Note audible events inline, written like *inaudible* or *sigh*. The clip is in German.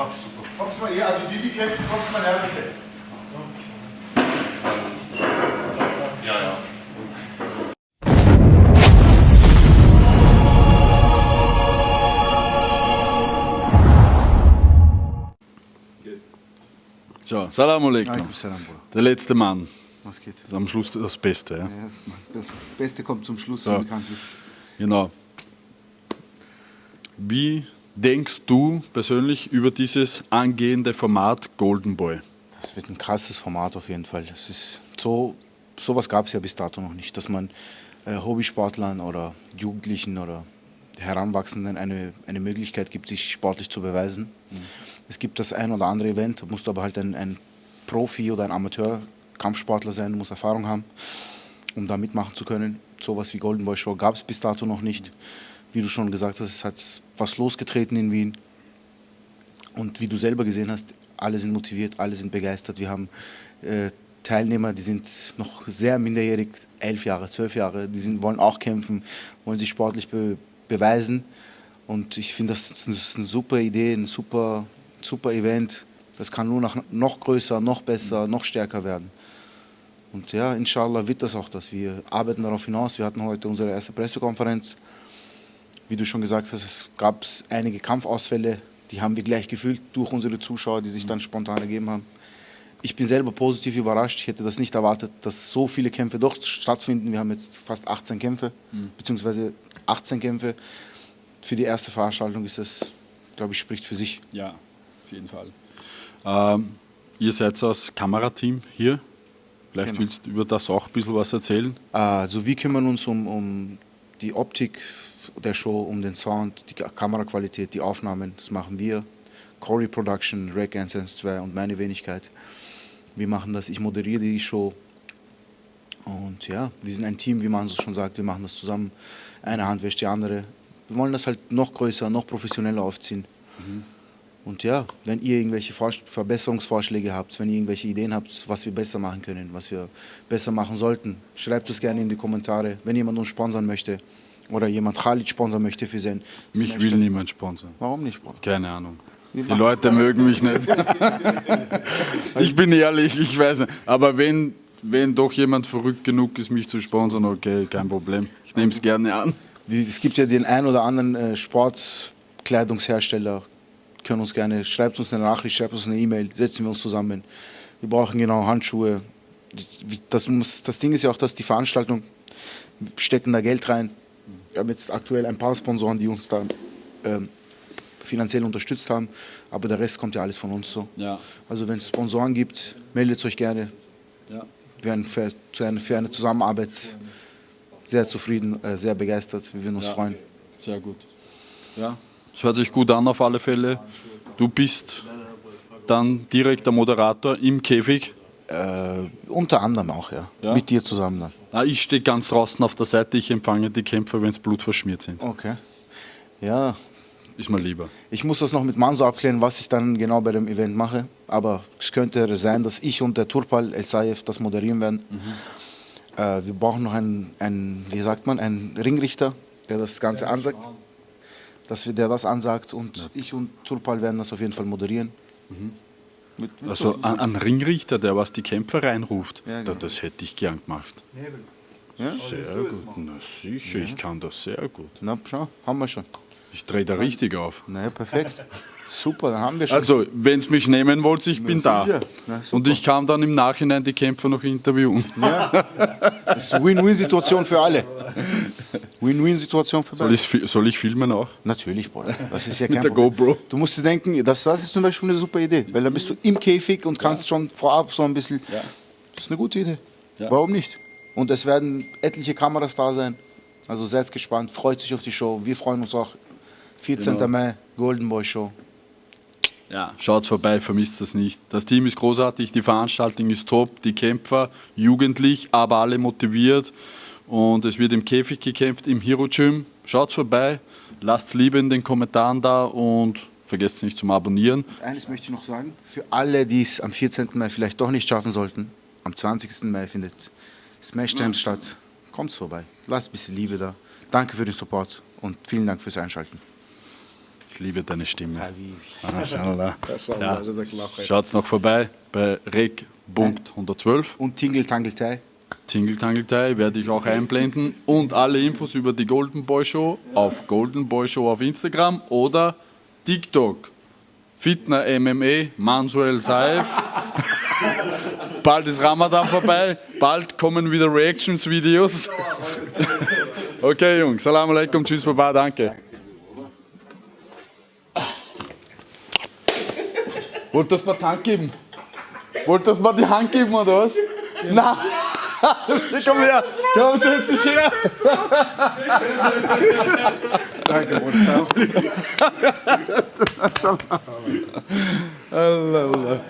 Ach, super. Kommst mal hier, also die, die kämpfen, kommst mal her, bitte. Ja, ja. So, Salam alaikum. Salam. Der letzte Mann. Was geht? Das ist am Schluss das Beste. Ja? Ja, das Beste kommt zum Schluss, So. so. bekanntlich. Genau. Wie denkst du persönlich über dieses angehende Format Golden Boy? Das wird ein krasses Format auf jeden Fall. Das ist so, sowas gab es ja bis dato noch nicht, dass man äh, Hobbysportlern oder Jugendlichen oder Heranwachsenden eine, eine Möglichkeit gibt, sich sportlich zu beweisen. Es gibt das ein oder andere Event, da musst du aber halt ein, ein Profi oder ein Amateur-Kampfsportler sein, du musst Erfahrung haben, um da mitmachen zu können. Sowas wie Golden Boy Show gab es bis dato noch nicht. Wie du schon gesagt hast, es hat was losgetreten in Wien. Und wie du selber gesehen hast, alle sind motiviert, alle sind begeistert. Wir haben äh, Teilnehmer, die sind noch sehr minderjährig, elf Jahre, zwölf Jahre, die sind, wollen auch kämpfen, wollen sich sportlich be beweisen. Und ich finde, das ist eine- super Idee, ein super, super Event. Das kann nur noch, noch größer, noch besser, noch stärker werden. Und ja, inshallah wird das auch das. Wir arbeiten darauf hinaus. Wir hatten heute unsere erste Pressekonferenz. Wie du schon gesagt hast, es gab einige Kampfausfälle, die haben wir gleich gefühlt durch unsere Zuschauer, die sich dann spontan ergeben haben. Ich bin selber positiv überrascht. Ich hätte das nicht erwartet, dass so viele Kämpfe doch stattfinden. Wir haben jetzt fast 18 Kämpfe, beziehungsweise 18 Kämpfe. Für die erste Veranstaltung ist das, glaube ich, spricht für sich. Ja, auf jeden Fall. Ähm, ihr seid das Kamerateam hier. Vielleicht Genau. willst du über das auch ein bisschen was erzählen. Also wir kümmern uns um, um die Optik der Show, um den Sound, die Ka- Kameraqualität, die Aufnahmen. Das machen wir. Corey Production, Rec Essence 2 und meine Wenigkeit. Wir machen das, ich moderiere die Show. Und ja, wir sind ein Team, wie man so schon sagt. Wir machen das zusammen. Eine Hand wäscht die andere. Wir wollen das halt noch größer, noch professioneller aufziehen. Und ja, wenn ihr irgendwelche Vors- Verbesserungsvorschläge habt, wenn ihr irgendwelche Ideen habt, was wir besser machen können, was wir besser machen sollten, schreibt es gerne in die Kommentare. Wenn jemand uns sponsern möchte oder jemand Khalid sponsern möchte für sein. Mich sein will niemand sponsern. Warum nicht, Bruder? Keine Ahnung. Die Leute mögen mich nicht. *laughs* ich bin ehrlich, ich weiß nicht. Aber wenn, wenn doch jemand verrückt genug ist, mich zu sponsern, okay, kein Problem. Ich nehme es gerne an. Es gibt ja den ein oder anderen äh, Sportkleidungshersteller, können uns gerne, schreibt uns eine Nachricht, schreibt uns eine E-Mail, setzen wir uns zusammen. Wir brauchen genau Handschuhe. Das, muss, das Ding ist ja auch, dass die Veranstaltung, wir stecken da Geld rein. Wir haben jetzt aktuell ein paar Sponsoren, die uns da ähm, finanziell unterstützt haben, aber der Rest kommt ja alles von uns so. Ja. Also wenn es Sponsoren gibt, meldet euch gerne. Ja. Wir wären für, für, eine, für eine Zusammenarbeit sehr zufrieden, äh, sehr begeistert. Wir würden uns Ja. freuen. Sehr gut. Ja, es hört sich gut an auf alle Fälle. Du bist dann direkt der Moderator im Käfig. Äh, unter anderem auch, ja. Ja? Mit dir zusammen dann. Ah, ich stehe ganz draußen auf der Seite, ich empfange die Kämpfer, wenn es blutverschmiert sind. Okay. Ja, Ist mir lieber. ich muss das noch mit Manso abklären, was ich dann genau bei dem Event mache. Aber es könnte sein, dass ich und der Turpal El Saif das moderieren werden. Äh, wir brauchen noch einen, einen, wie sagt man, einen Ringrichter, der das Ganze ansagt. Dass wir, der das ansagt und ich und Turpal werden das auf jeden Fall moderieren. Mit, mit Also ein, ein Ringrichter, der was die Kämpfer reinruft, Ja, da, genau. das hätte ich gern gemacht. Ja? Sehr gut. Na sicher, ich kann das sehr gut. Na, schau, haben wir schon. Ich drehe da richtig auf. Naja, perfekt. *laughs* Super, dann haben wir schon. Also, wenn es mich nehmen wollt, ich bin da. sicher. Na, super. Und ich kann dann im Nachhinein die Kämpfer noch interviewen. *laughs* Das ist eine Win-Win-Situation für alle. *laughs* Win-Win-Situation für Soll, ich, soll ich filmen auch? Natürlich, Bruder. Das ist ja *laughs* kein Mit der Problem. GoPro. Du musst dir denken, das, das ist zum Beispiel eine super Idee, weil dann bist du im Käfig und kannst schon vorab so ein bisschen. Ja. Das ist eine gute Idee. Ja. Warum nicht? Und es werden etliche Kameras da sein. Also seid gespannt, freut sich auf die Show. Wir freuen uns auch. 14. Genau. Mai, Golden Boy Show. Ja. Schaut vorbei, vermisst das nicht. Das Team ist großartig, die Veranstaltung ist top, die Kämpfer jugendlich, aber alle motiviert. Und es wird im Käfig gekämpft, im Hero Gym. Schaut vorbei, lasst Liebe in den Kommentaren da und vergesst nicht zum Abonnieren. Eines möchte ich noch sagen, für alle, die es am 14. Mai vielleicht doch nicht schaffen sollten, am 20. Mai findet Smash Time statt. Kommt's vorbei. Lasst ein bisschen Liebe da. Danke für den Support und vielen Dank fürs Einschalten. Ich liebe deine Stimme. Maschallah, Ja. *laughs* Schaut's noch vorbei bei reg.112. Und Tingle Tangle Thai. Thai werde ich auch einblenden und alle Infos über die Golden Boy Show auf Golden Boy Show auf Instagram oder TikTok. Fitner MMA, Mansuel Saif. *laughs* bald ist Ramadan vorbei, bald kommen wieder Reactions-Videos. *laughs* okay, Jungs, Salam alaikum, tschüss, Baba, danke. Wollt das mal die Hand geben? Wollt das mal die Hand geben oder was? Nein! Komm her! Komm, setz dich her! Danke, Bruder. Allah, Allah.